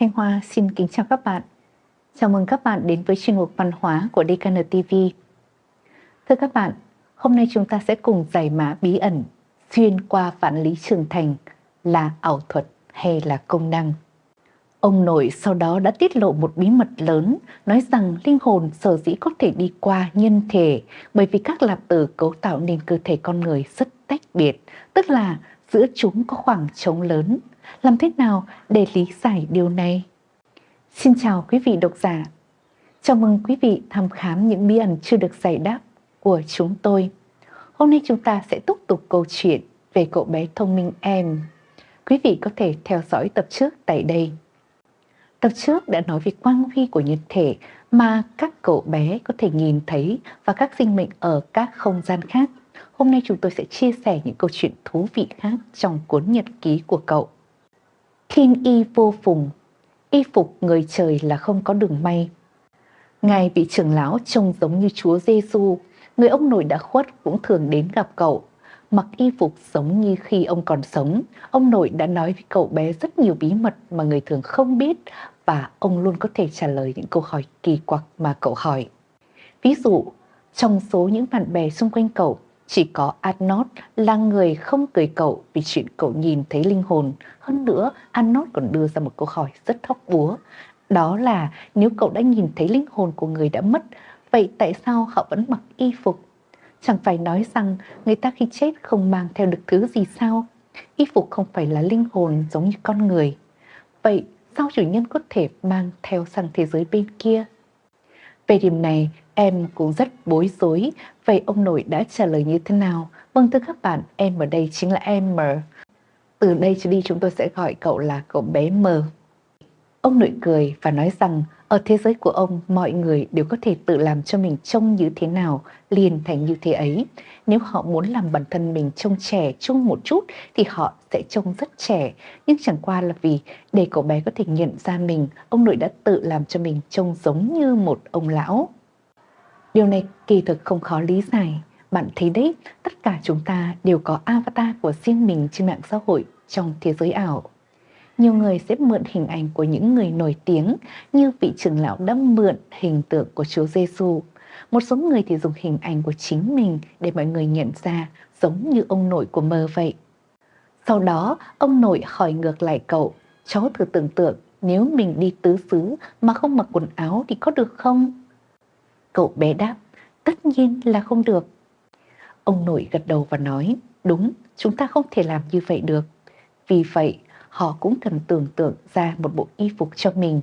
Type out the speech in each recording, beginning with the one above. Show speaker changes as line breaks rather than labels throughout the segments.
Thanh Hoa xin kính chào các bạn. Chào mừng các bạn đến với chuyên mục văn hóa của DKN TV. Thưa các bạn, hôm nay chúng ta sẽ cùng giải mã bí ẩn xuyên qua vạn lý trường thành là ảo thuật hay là công năng. Ông nội sau đó đã tiết lộ một bí mật lớn, nói rằng linh hồn sở dĩ có thể đi qua nhân thể bởi vì các lạp tử cấu tạo nên cơ thể con người rất tách biệt, tức là giữa chúng có khoảng trống lớn. Làm thế nào để lý giải điều này? Xin chào quý vị độc giả. Chào mừng quý vị thăm khám những bí ẩn chưa được giải đáp của chúng tôi. Hôm nay chúng ta sẽ tiếp tục câu chuyện về cậu bé thông minh em. Quý vị có thể theo dõi tập trước tại đây. Tập trước đã nói về quang huy của nhân thể mà các cậu bé có thể nhìn thấy và các sinh mệnh ở các không gian khác. Hôm nay chúng tôi sẽ chia sẻ những câu chuyện thú vị khác trong cuốn nhật ký của cậu. Thiên y vô phùng, y phục người trời là không có đường may. Ngài vị trưởng lão trông giống như Chúa Giêsu, người ông nội đã khuất cũng thường đến gặp cậu. Mặc y phục giống như khi ông còn sống, ông nội đã nói với cậu bé rất nhiều bí mật mà người thường không biết và ông luôn có thể trả lời những câu hỏi kỳ quặc mà cậu hỏi. Ví dụ, trong số những bạn bè xung quanh cậu, chỉ có Arnold là người không cười cậu vì chuyện cậu nhìn thấy linh hồn. Hơn nữa, Arnold còn đưa ra một câu hỏi rất hóc búa. Đó là nếu cậu đã nhìn thấy linh hồn của người đã mất, vậy tại sao họ vẫn mặc y phục? Chẳng phải nói rằng người ta khi chết không mang theo được thứ gì sao? Y phục không phải là linh hồn giống như con người. Vậy sao chủ nhân có thể mang theo sang thế giới bên kia? Về điểm này, em cũng rất bối rối. Vậy ông nội đã trả lời như thế nào? Vâng thưa các bạn, em ở đây chính là em M. Từ đây trở đi chúng tôi sẽ gọi cậu là cậu bé M. Ông nội cười và nói rằng ở thế giới của ông mọi người đều có thể tự làm cho mình trông như thế nào liền thành như thế ấy. Nếu họ muốn làm bản thân mình trông trẻ chung một chút thì họ sẽ trông rất trẻ. Nhưng chẳng qua là vì để cậu bé có thể nhận ra mình, ông nội đã tự làm cho mình trông giống như một ông lão. Điều này kỳ thực không khó lý giải. Bạn thấy đấy, tất cả chúng ta đều có avatar của riêng mình trên mạng xã hội trong thế giới ảo. Nhiều người sẽ mượn hình ảnh của những người nổi tiếng như vị trưởng lão đã mượn hình tượng của Chúa Giêsu. Một số người thì dùng hình ảnh của chính mình để mọi người nhận ra giống như ông nội của mơ vậy. Sau đó, ông nội hỏi ngược lại cậu, cháu thử tưởng tượng nếu mình đi tứ xứ mà không mặc quần áo thì có được không? Cậu bé đáp, tất nhiên là không được. Ông nội gật đầu và nói, đúng, chúng ta không thể làm như vậy được. Vì vậy, họ cũng cần tưởng tượng ra một bộ y phục cho mình.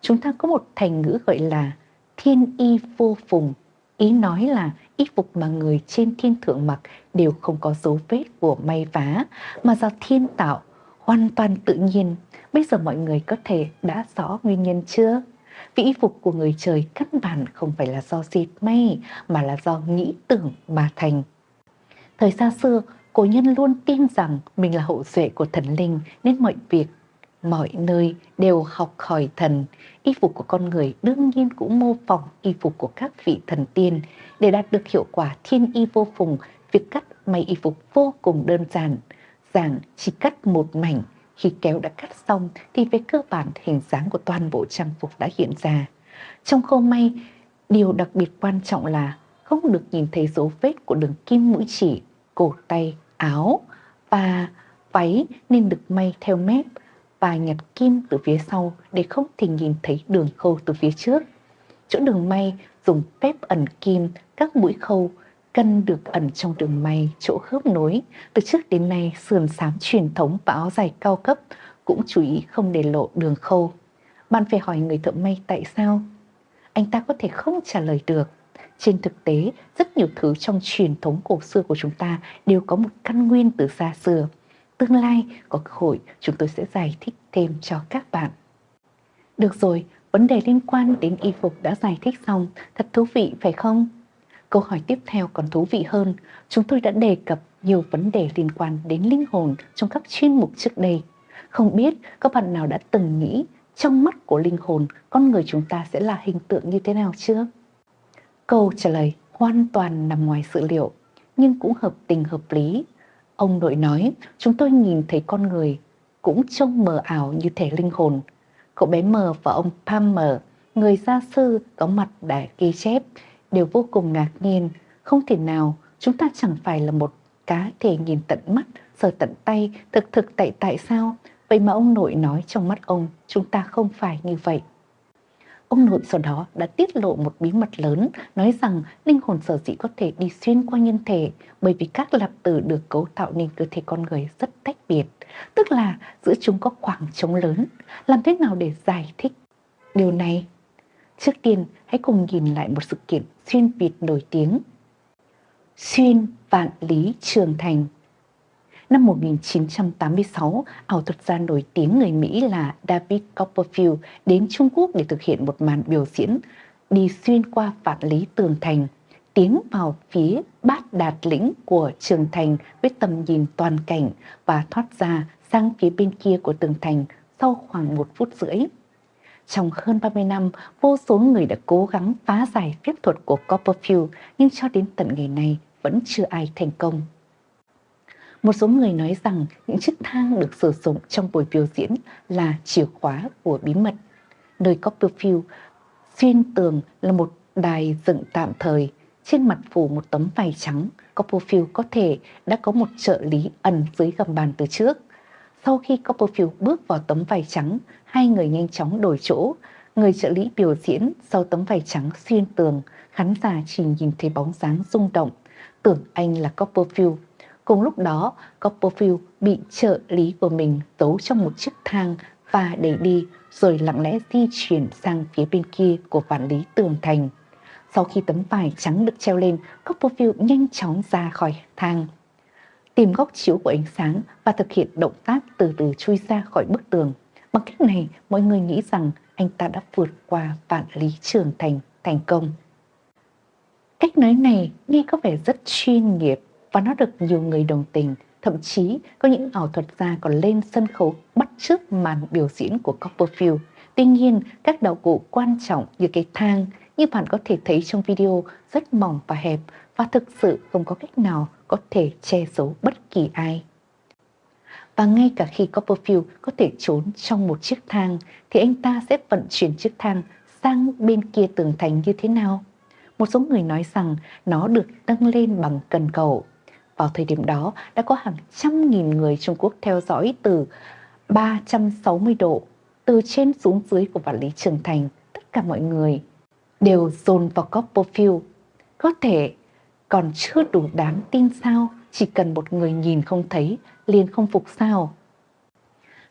Chúng ta có một thành ngữ gọi là thiên y vô phùng. Ý nói là y phục mà người trên thiên thượng mặc đều không có dấu vết của may vá, mà do thiên tạo, hoàn toàn tự nhiên. Bây giờ mọi người có thể đã rõ nguyên nhân chưa? Vì y phục của người trời căn bản không phải là do dệt may mà là do nghĩ tưởng mà thành. Thời xa xưa, cổ nhân luôn tin rằng mình là hậu duệ của thần linh nên mọi việc, mọi nơi đều học hỏi thần. Y phục của con người đương nhiên cũng mô phỏng y phục của các vị thần tiên. Để đạt được hiệu quả thiên y vô phùng, việc cắt may y phục vô cùng đơn giản. Giảng chỉ cắt một mảnh khi kéo đã cắt xong thì về cơ bản hình dáng của toàn bộ trang phục đã hiện ra. Trong khâu may, điều đặc biệt quan trọng là không được nhìn thấy dấu vết của đường kim mũi chỉ, cổ tay, áo và váy nên được may theo mép và nhặt kim từ phía sau để không thể nhìn thấy đường khâu từ phía trước. Chỗ đường may dùng phép ẩn kim các mũi khâu cân được ẩn trong đường may chỗ khớp nối. Từ trước đến nay, sườn xám truyền thống và áo dài cao cấp cũng chú ý không để lộ đường khâu. Bạn phải hỏi người thợ may tại sao? Anh ta có thể không trả lời được. Trên thực tế, rất nhiều thứ trong truyền thống cổ xưa của chúng ta đều có một căn nguyên từ xa xưa. Tương lai có cơ hội chúng tôi sẽ giải thích thêm cho các bạn. Được rồi, vấn đề liên quan đến y phục đã giải thích xong, thật thú vị phải không? Câu hỏi tiếp theo còn thú vị hơn, chúng tôi đã đề cập nhiều vấn đề liên quan đến linh hồn trong các chuyên mục trước đây. Không biết các bạn nào đã từng nghĩ trong mắt của linh hồn con người chúng ta sẽ là hình tượng như thế nào chưa? Câu trả lời hoàn toàn nằm ngoài sự liệu, nhưng cũng hợp tình hợp lý. Ông nội nói, chúng tôi nhìn thấy con người cũng trông mờ ảo như thể linh hồn. cậu bé M và ông Palmer, người gia sư có mặt để ghi chép, đều vô cùng ngạc nhiên. Không thể nào, chúng ta chẳng phải là một cá thể nhìn tận mắt, sờ tận tay, thực thực tại tại sao? Vậy mà ông nội nói trong mắt ông, chúng ta không phải như vậy. Ông nội sau đó đã tiết lộ một bí mật lớn, nói rằng linh hồn sở dĩ có thể đi xuyên qua nhân thể bởi vì các lạp tử được cấu tạo nên cơ thể con người rất tách biệt, tức là giữa chúng có khoảng trống lớn. Làm thế nào để giải thích điều này? Trước tiên, hãy cùng nhìn lại một sự kiện xuyên Việt nổi tiếng. Xuyên Vạn Lý Trường Thành Năm 1986, ảo thuật gia nổi tiếng người Mỹ là David Copperfield đến Trung Quốc để thực hiện một màn biểu diễn đi xuyên qua vạn lý tường thành, tiến vào phía bát đạt lĩnh của trường thành với tầm nhìn toàn cảnh và thoát ra sang phía bên kia của tường thành sau khoảng một phút rưỡi. Trong hơn 30 năm, vô số người đã cố gắng phá giải phép thuật của Copperfield nhưng cho đến tận ngày nay vẫn chưa ai thành công. Một số người nói rằng những chiếc thang được sử dụng trong buổi biểu diễn là chìa khóa của bí mật. Nơi Copperfield xuyên tường là một đài dựng tạm thời, trên mặt phủ một tấm vải trắng. Copperfield có thể đã có một trợ lý ẩn dưới gầm bàn từ trước. Sau khi Copperfield bước vào tấm vải trắng, hai người nhanh chóng đổi chỗ. Người trợ lý biểu diễn sau tấm vải trắng xuyên tường, khán giả chỉ nhìn thấy bóng dáng rung động, tưởng anh là Copperfield Cùng lúc đó, Copperfield bị trợ lý của mình giấu trong một chiếc thang và đẩy đi rồi lặng lẽ di chuyển sang phía bên kia của vạn lý tường thành. Sau khi tấm vải trắng được treo lên, Copperfield nhanh chóng ra khỏi thang. Tìm góc chiếu của ánh sáng và thực hiện động tác từ từ chui ra khỏi bức tường. Bằng cách này, mọi người nghĩ rằng anh ta đã vượt qua vạn lý trường thành thành công. Cách nói này nghe có vẻ rất chuyên nghiệp và nó được nhiều người đồng tình. Thậm chí có những ảo thuật gia còn lên sân khấu bắt chước màn biểu diễn của Copperfield. Tuy nhiên, các đạo cụ quan trọng như cái thang như bạn có thể thấy trong video rất mỏng và hẹp và thực sự không có cách nào có thể che giấu bất kỳ ai. Và ngay cả khi Copperfield có thể trốn trong một chiếc thang thì anh ta sẽ vận chuyển chiếc thang sang bên kia tường thành như thế nào? Một số người nói rằng nó được nâng lên bằng cần cầu vào thời điểm đó đã có hàng trăm nghìn người Trung Quốc theo dõi từ 360 độ, từ trên xuống dưới của vạn lý trường thành. Tất cả mọi người đều dồn vào Copperfield. Có thể còn chưa đủ đáng tin sao, chỉ cần một người nhìn không thấy liền không phục sao.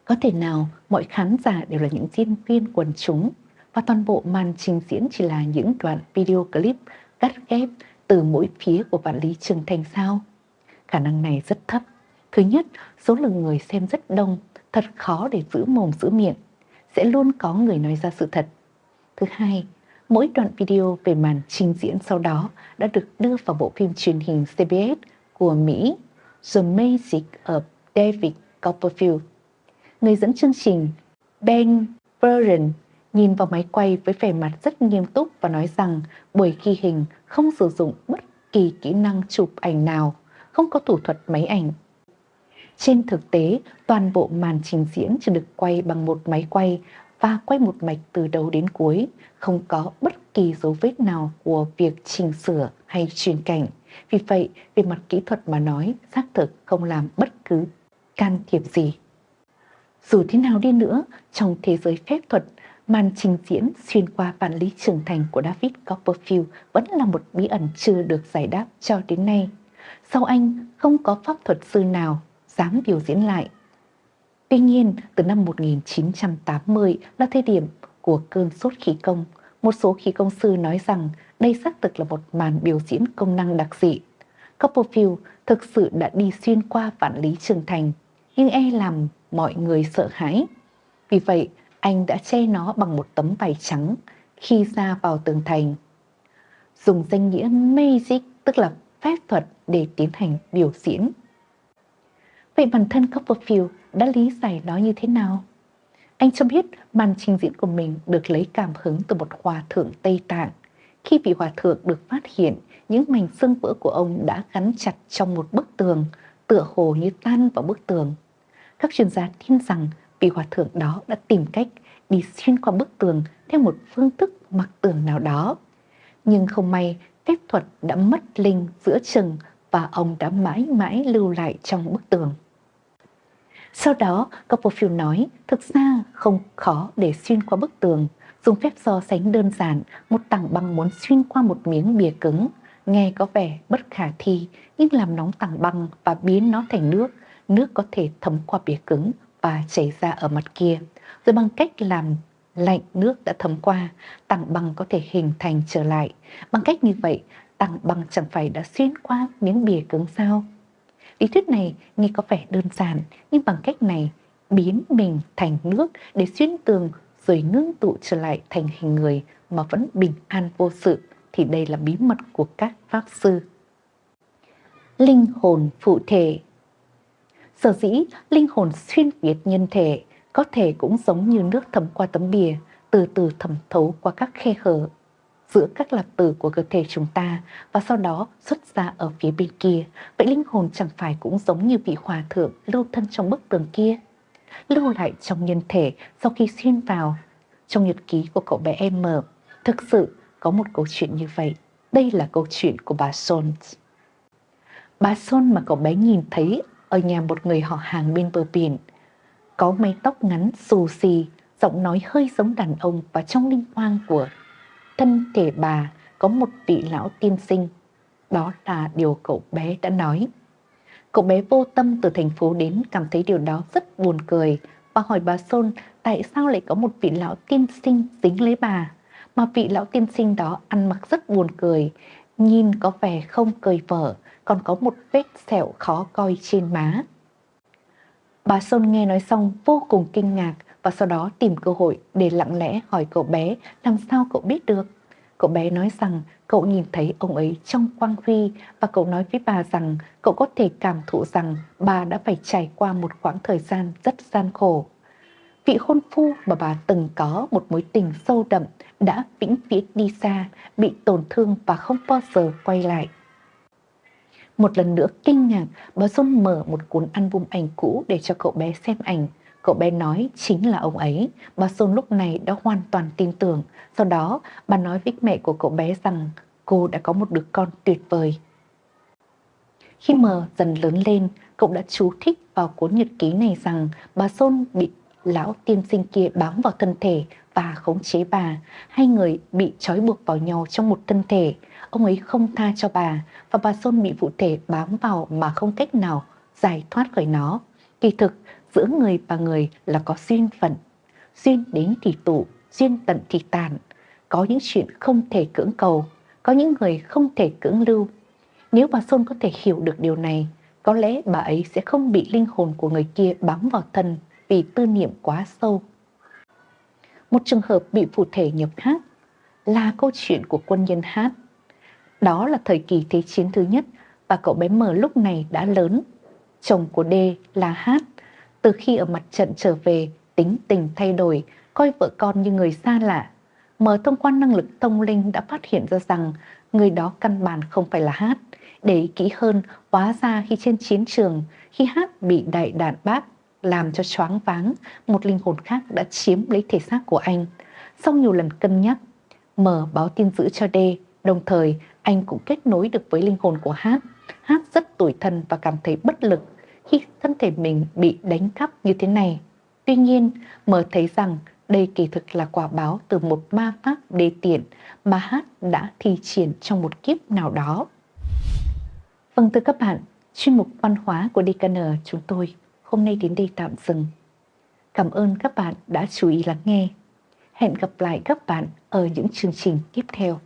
Có thể nào mọi khán giả đều là những diễn viên quần chúng và toàn bộ màn trình diễn chỉ là những đoạn video clip cắt ghép từ mỗi phía của vạn lý trường thành sao? Khả năng này rất thấp. Thứ nhất, số lượng người xem rất đông, thật khó để giữ mồm giữ miệng. Sẽ luôn có người nói ra sự thật. Thứ hai, mỗi đoạn video về màn trình diễn sau đó đã được đưa vào bộ phim truyền hình CBS của Mỹ The Magic of David Copperfield. Người dẫn chương trình Ben Burren nhìn vào máy quay với vẻ mặt rất nghiêm túc và nói rằng buổi ghi hình không sử dụng bất kỳ kỹ năng chụp ảnh nào không có thủ thuật máy ảnh. Trên thực tế, toàn bộ màn trình diễn chỉ được quay bằng một máy quay và quay một mạch từ đầu đến cuối, không có bất kỳ dấu vết nào của việc chỉnh sửa hay chuyển cảnh. Vì vậy, về mặt kỹ thuật mà nói, xác thực không làm bất cứ can thiệp gì. Dù thế nào đi nữa, trong thế giới phép thuật, màn trình diễn xuyên qua vạn lý trưởng thành của David Copperfield vẫn là một bí ẩn chưa được giải đáp cho đến nay sau anh không có pháp thuật sư nào dám biểu diễn lại. Tuy nhiên, từ năm 1980 là thời điểm của cơn sốt khí công. Một số khí công sư nói rằng đây xác thực là một màn biểu diễn công năng đặc dị. Copperfield thực sự đã đi xuyên qua vạn lý trường thành, nhưng e làm mọi người sợ hãi. Vì vậy, anh đã che nó bằng một tấm vải trắng khi ra vào tường thành. Dùng danh nghĩa Magic, tức là phép thuật để tiến hành biểu diễn. Vậy bản thân Copperfield đã lý giải nó như thế nào? Anh cho biết màn trình diễn của mình được lấy cảm hứng từ một hòa thượng Tây Tạng. Khi vị hòa thượng được phát hiện, những mảnh xương vỡ của ông đã gắn chặt trong một bức tường, tựa hồ như tan vào bức tường. Các chuyên gia tin rằng vị hòa thượng đó đã tìm cách đi xuyên qua bức tường theo một phương thức mặc tường nào đó. Nhưng không may, phép thuật đã mất linh giữa chừng và ông đã mãi mãi lưu lại trong bức tường. Sau đó, Copperfield nói, thực ra không khó để xuyên qua bức tường. Dùng phép so sánh đơn giản, một tảng băng muốn xuyên qua một miếng bìa cứng. Nghe có vẻ bất khả thi, nhưng làm nóng tảng băng và biến nó thành nước. Nước có thể thấm qua bìa cứng và chảy ra ở mặt kia. Rồi bằng cách làm lạnh nước đã thấm qua, tảng băng có thể hình thành trở lại. Bằng cách như vậy, tảng băng chẳng phải đã xuyên qua miếng bìa cứng sao? Lý thuyết này nghe có vẻ đơn giản, nhưng bằng cách này biến mình thành nước để xuyên tường rồi ngưng tụ trở lại thành hình người mà vẫn bình an vô sự thì đây là bí mật của các pháp sư. Linh hồn phụ thể Sở dĩ linh hồn xuyên việt nhân thể có thể cũng giống như nước thấm qua tấm bìa, từ từ thẩm thấu qua các khe hở giữa các lạc tử của cơ thể chúng ta và sau đó xuất ra ở phía bên kia. Vậy linh hồn chẳng phải cũng giống như vị hòa thượng lưu thân trong bức tường kia? Lưu lại trong nhân thể sau khi xuyên vào trong nhật ký của cậu bé em mở. Thực sự có một câu chuyện như vậy. Đây là câu chuyện của bà Son. Bà Son mà cậu bé nhìn thấy ở nhà một người họ hàng bên bờ biển. Có mái tóc ngắn xù xì, giọng nói hơi giống đàn ông và trong linh quang của thân thể bà có một vị lão tiên sinh. Đó là điều cậu bé đã nói. Cậu bé vô tâm từ thành phố đến cảm thấy điều đó rất buồn cười và hỏi bà Sôn tại sao lại có một vị lão tiên sinh dính lấy bà. Mà vị lão tiên sinh đó ăn mặc rất buồn cười, nhìn có vẻ không cười vở, còn có một vết sẹo khó coi trên má. Bà Sôn nghe nói xong vô cùng kinh ngạc và sau đó tìm cơ hội để lặng lẽ hỏi cậu bé làm sao cậu biết được. Cậu bé nói rằng cậu nhìn thấy ông ấy trong quang huy và cậu nói với bà rằng cậu có thể cảm thụ rằng bà đã phải trải qua một khoảng thời gian rất gian khổ. Vị hôn phu mà bà từng có một mối tình sâu đậm đã vĩnh viễn đi xa, bị tổn thương và không bao giờ quay lại. Một lần nữa kinh ngạc, bà Dung mở một cuốn album ảnh cũ để cho cậu bé xem ảnh. Cậu bé nói chính là ông ấy. Bà sôn lúc này đã hoàn toàn tin tưởng. Sau đó, bà nói với mẹ của cậu bé rằng cô đã có một đứa con tuyệt vời. Khi mờ dần lớn lên, cậu đã chú thích vào cuốn nhật ký này rằng bà sôn bị lão tiên sinh kia bám vào thân thể và khống chế bà. Hai người bị trói buộc vào nhau trong một thân thể. Ông ấy không tha cho bà và bà sôn bị vụ thể bám vào mà không cách nào giải thoát khỏi nó. Kỳ thực, giữa người và người là có duyên phận. Duyên đến thì tụ, duyên tận thì tàn. Có những chuyện không thể cưỡng cầu, có những người không thể cưỡng lưu. Nếu bà Xuân có thể hiểu được điều này, có lẽ bà ấy sẽ không bị linh hồn của người kia bám vào thân vì tư niệm quá sâu. Một trường hợp bị phụ thể nhập hát là câu chuyện của quân nhân hát. Đó là thời kỳ Thế chiến thứ nhất và cậu bé mờ lúc này đã lớn. Chồng của D là Hát. Từ khi ở mặt trận trở về, tính tình thay đổi, coi vợ con như người xa lạ. Mở thông qua năng lực thông linh đã phát hiện ra rằng người đó căn bản không phải là Hát. Để ý kỹ hơn, hóa ra khi trên chiến trường, khi Hát bị đại đạn bác làm cho choáng váng, một linh hồn khác đã chiếm lấy thể xác của anh. Sau nhiều lần cân nhắc, mở báo tin dữ cho D, đồng thời anh cũng kết nối được với linh hồn của Hát. Hát rất tủi thân và cảm thấy bất lực khi thân thể mình bị đánh cắp như thế này. Tuy nhiên, mở thấy rằng đây kỳ thực là quả báo từ một ma pháp đê tiện mà Hát đã thi triển trong một kiếp nào đó. Vâng thưa các bạn, chuyên mục văn hóa của DKN chúng tôi hôm nay đến đây tạm dừng. Cảm ơn các bạn đã chú ý lắng nghe. Hẹn gặp lại các bạn ở những chương trình tiếp theo.